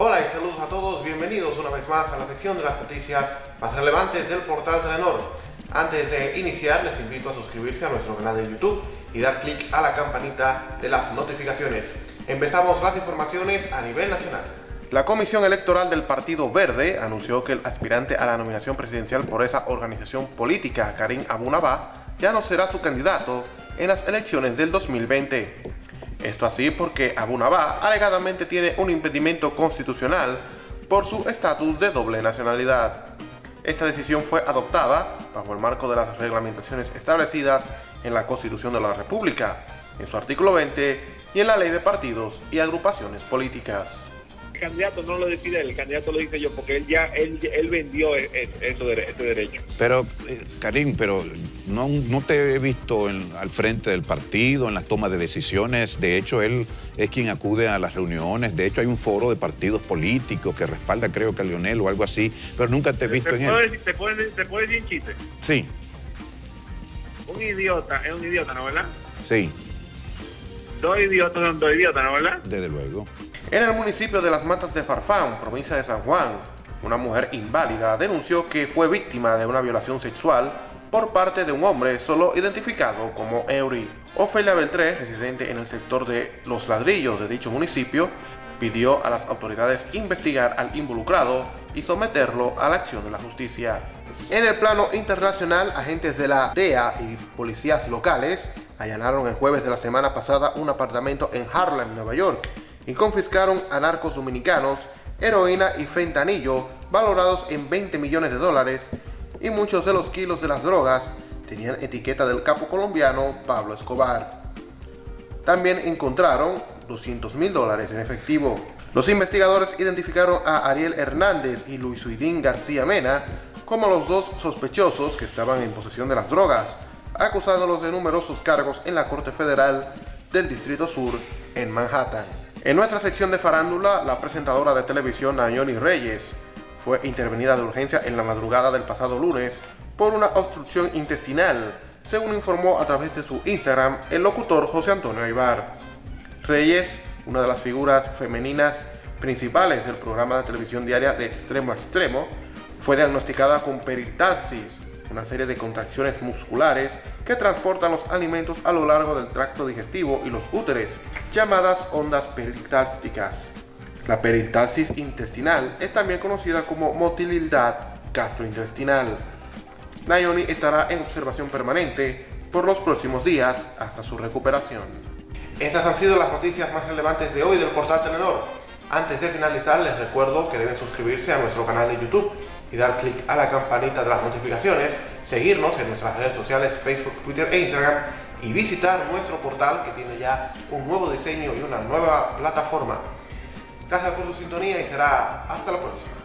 Hola y saludos a todos, bienvenidos una vez más a la sección de las noticias más relevantes del portal Telenor. Antes de iniciar les invito a suscribirse a nuestro canal de YouTube y dar clic a la campanita de las notificaciones. Empezamos las informaciones a nivel nacional. La Comisión Electoral del Partido Verde anunció que el aspirante a la nominación presidencial por esa organización política, Karim Abunabá, ya no será su candidato en las elecciones del 2020. Esto así porque Abu Nabá alegadamente tiene un impedimento constitucional por su estatus de doble nacionalidad. Esta decisión fue adoptada bajo el marco de las reglamentaciones establecidas en la Constitución de la República, en su artículo 20 y en la Ley de Partidos y Agrupaciones Políticas candidato no lo decide el candidato lo dice yo, porque él ya él, él vendió e, e, eso, este derecho. Pero, eh, Karim, pero no, no te he visto al frente del partido, en la toma de decisiones. De hecho, él es quien acude a las reuniones. De hecho, hay un foro de partidos políticos que respalda, creo que a Lionel o algo así, pero nunca te he visto en él. ¿Te puedes ¿Te puede decir chiste? Sí. Un idiota, es un idiota, ¿no, verdad? Sí. Dos idiotas son dos idiotas, ¿no, verdad? Desde luego. En el municipio de Las Matas de Farfán, provincia de San Juan, una mujer inválida denunció que fue víctima de una violación sexual por parte de un hombre solo identificado como Eury. Ofelia Beltré, residente en el sector de Los Ladrillos de dicho municipio, pidió a las autoridades investigar al involucrado y someterlo a la acción de la justicia. En el plano internacional, agentes de la DEA y policías locales allanaron el jueves de la semana pasada un apartamento en Harlem, Nueva York, y confiscaron a narcos dominicanos heroína y fentanillo valorados en 20 millones de dólares y muchos de los kilos de las drogas tenían etiqueta del capo colombiano Pablo Escobar. También encontraron 200 mil dólares en efectivo. Los investigadores identificaron a Ariel Hernández y Luis Luisuidín García Mena como los dos sospechosos que estaban en posesión de las drogas, acusándolos de numerosos cargos en la Corte Federal del Distrito Sur en Manhattan. En nuestra sección de farándula, la presentadora de televisión Nayoni Reyes fue intervenida de urgencia en la madrugada del pasado lunes por una obstrucción intestinal, según informó a través de su Instagram el locutor José Antonio Aybar. Reyes, una de las figuras femeninas principales del programa de televisión diaria de Extremo a Extremo, fue diagnosticada con peristalsis, una serie de contracciones musculares que transportan los alimentos a lo largo del tracto digestivo y los úteres, llamadas ondas peristálticas. La peristalsis intestinal es también conocida como motilidad gastrointestinal. Nayoni estará en observación permanente por los próximos días hasta su recuperación. Estas han sido las noticias más relevantes de hoy del portal Telenor. Antes de finalizar les recuerdo que deben suscribirse a nuestro canal de YouTube y dar clic a la campanita de las notificaciones, seguirnos en nuestras redes sociales Facebook, Twitter e Instagram y visitar nuestro portal que tiene ya un nuevo diseño y una nueva plataforma. Gracias por su sintonía y será hasta la próxima.